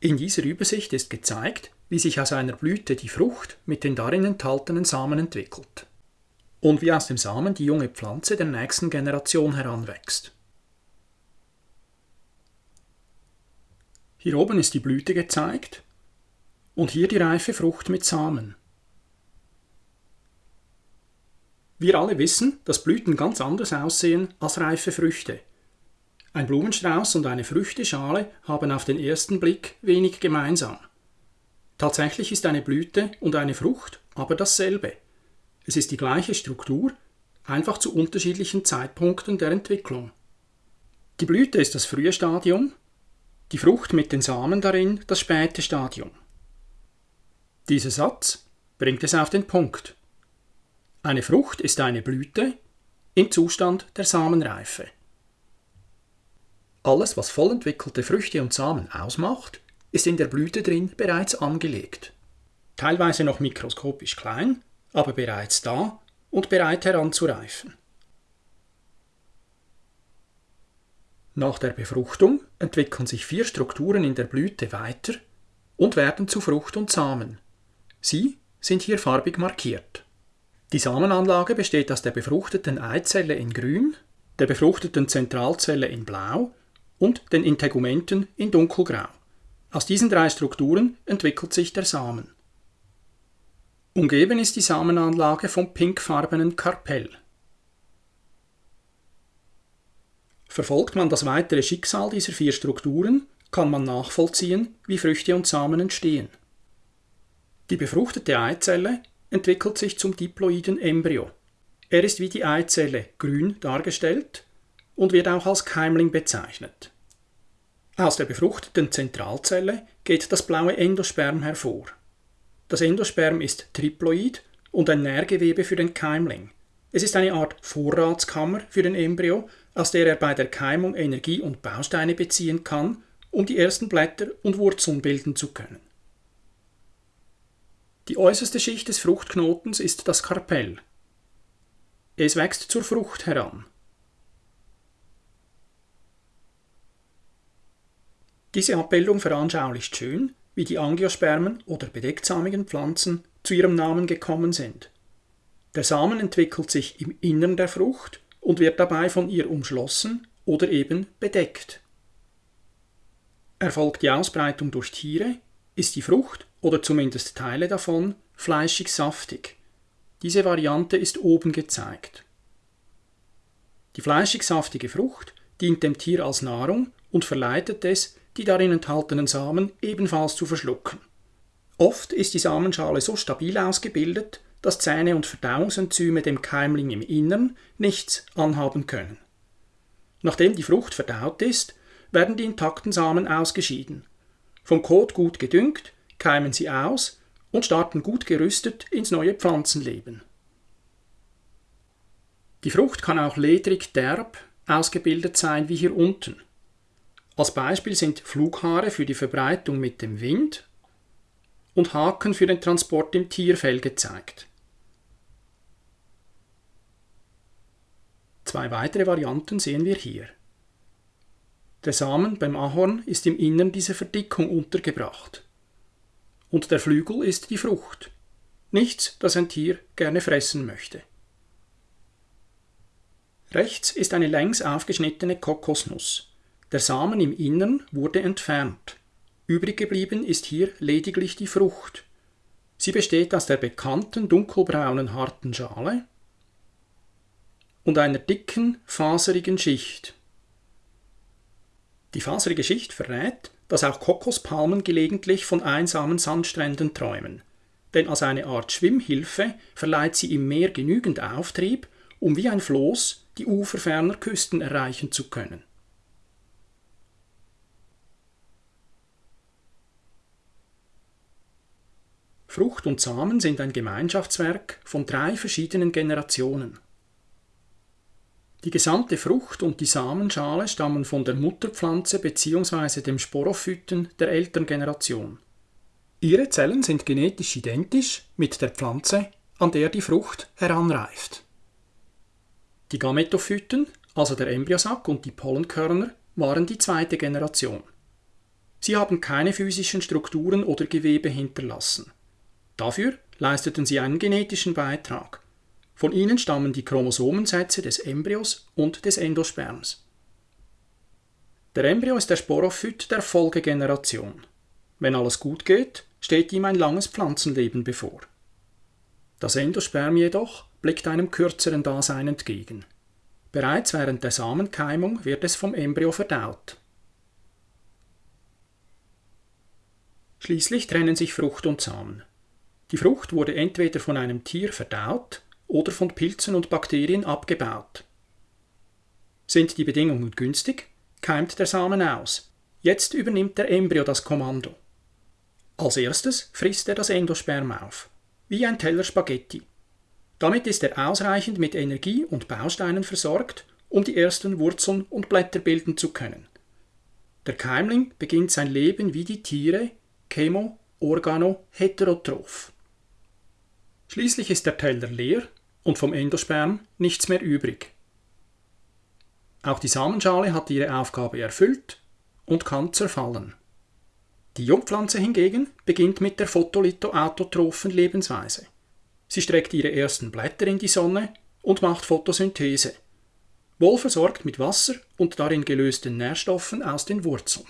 In dieser Übersicht ist gezeigt, wie sich aus einer Blüte die Frucht mit den darin enthaltenen Samen entwickelt und wie aus dem Samen die junge Pflanze der nächsten Generation heranwächst. Hier oben ist die Blüte gezeigt und hier die reife Frucht mit Samen. Wir alle wissen, dass Blüten ganz anders aussehen als reife Früchte. Ein Blumenstrauß und eine Früchteschale haben auf den ersten Blick wenig gemeinsam. Tatsächlich ist eine Blüte und eine Frucht aber dasselbe. Es ist die gleiche Struktur, einfach zu unterschiedlichen Zeitpunkten der Entwicklung. Die Blüte ist das frühe Stadium, die Frucht mit den Samen darin das späte Stadium. Dieser Satz bringt es auf den Punkt. Eine Frucht ist eine Blüte im Zustand der Samenreife. Alles, was vollentwickelte Früchte und Samen ausmacht, ist in der Blüte drin bereits angelegt. Teilweise noch mikroskopisch klein, aber bereits da und bereit heranzureifen. Nach der Befruchtung entwickeln sich vier Strukturen in der Blüte weiter und werden zu Frucht und Samen. Sie sind hier farbig markiert. Die Samenanlage besteht aus der befruchteten Eizelle in grün, der befruchteten Zentralzelle in blau und den Integumenten in dunkelgrau. Aus diesen drei Strukturen entwickelt sich der Samen. Umgeben ist die Samenanlage vom pinkfarbenen Karpell. Verfolgt man das weitere Schicksal dieser vier Strukturen, kann man nachvollziehen, wie Früchte und Samen entstehen. Die befruchtete Eizelle entwickelt sich zum diploiden Embryo. Er ist wie die Eizelle grün dargestellt und wird auch als Keimling bezeichnet. Aus der befruchteten Zentralzelle geht das blaue Endosperm hervor. Das Endosperm ist triploid und ein Nährgewebe für den Keimling. Es ist eine Art Vorratskammer für den Embryo, aus der er bei der Keimung Energie und Bausteine beziehen kann, um die ersten Blätter und Wurzeln bilden zu können. Die äußerste Schicht des Fruchtknotens ist das Karpell. Es wächst zur Frucht heran. Diese Abbildung veranschaulicht schön, wie die Angiospermen oder bedechtsamigen Pflanzen zu ihrem Namen gekommen sind. Der Samen entwickelt sich im Innern der Frucht und wird dabei von ihr umschlossen oder eben bedeckt. Erfolgt die Ausbreitung durch Tiere, ist die Frucht oder zumindest Teile davon fleischig saftig. Diese Variante ist oben gezeigt. Die fleischig saftige Frucht dient dem Tier als Nahrung und verleitet es, die darin enthaltenen Samen ebenfalls zu verschlucken. Oft ist die Samenschale so stabil ausgebildet, dass Zähne und Verdauungsenzyme dem Keimling im Innern nichts anhaben können. Nachdem die Frucht verdaut ist, werden die intakten Samen ausgeschieden. Vom Kot gut gedüngt, keimen sie aus und starten gut gerüstet ins neue Pflanzenleben. Die Frucht kann auch ledrig derb ausgebildet sein wie hier unten. Als Beispiel sind Flughaare für die Verbreitung mit dem Wind und Haken für den Transport im Tierfell gezeigt. Zwei weitere Varianten sehen wir hier. Der Samen beim Ahorn ist im Innern dieser Verdickung untergebracht. Und der Flügel ist die Frucht. Nichts, das ein Tier gerne fressen möchte. Rechts ist eine längs aufgeschnittene Kokosnuss. Der Samen im Innern wurde entfernt. Übrig geblieben ist hier lediglich die Frucht. Sie besteht aus der bekannten dunkelbraunen harten Schale und einer dicken, faserigen Schicht. Die faserige Schicht verrät, dass auch Kokospalmen gelegentlich von einsamen Sandstränden träumen, denn als eine Art Schwimmhilfe verleiht sie im Meer genügend Auftrieb, um wie ein Floß die Ufer ferner Küsten erreichen zu können. Frucht und Samen sind ein Gemeinschaftswerk von drei verschiedenen Generationen. Die gesamte Frucht und die Samenschale stammen von der Mutterpflanze bzw. dem Sporophyten der Elterngeneration. Ihre Zellen sind genetisch identisch mit der Pflanze, an der die Frucht heranreift. Die Gametophyten, also der Embryosack und die Pollenkörner, waren die zweite Generation. Sie haben keine physischen Strukturen oder Gewebe hinterlassen. Dafür leisteten sie einen genetischen Beitrag. Von ihnen stammen die Chromosomensätze des Embryos und des Endosperms. Der Embryo ist der Sporophyt der Folgegeneration. Wenn alles gut geht, steht ihm ein langes Pflanzenleben bevor. Das Endosperm jedoch blickt einem kürzeren Dasein entgegen. Bereits während der Samenkeimung wird es vom Embryo verdaut. Schließlich trennen sich Frucht und Samen. Die Frucht wurde entweder von einem Tier verdaut oder von Pilzen und Bakterien abgebaut. Sind die Bedingungen günstig, keimt der Samen aus. Jetzt übernimmt der Embryo das Kommando. Als erstes frisst er das Endosperm auf, wie ein Teller Spaghetti. Damit ist er ausreichend mit Energie und Bausteinen versorgt, um die ersten Wurzeln und Blätter bilden zu können. Der Keimling beginnt sein Leben wie die Tiere, chemo, organo, heterotroph. Schließlich ist der Teller leer und vom Endosperm nichts mehr übrig. Auch die Samenschale hat ihre Aufgabe erfüllt und kann zerfallen. Die Jungpflanze hingegen beginnt mit der photolithoautotrophen Lebensweise. Sie streckt ihre ersten Blätter in die Sonne und macht Photosynthese, wohlversorgt mit Wasser und darin gelösten Nährstoffen aus den Wurzeln.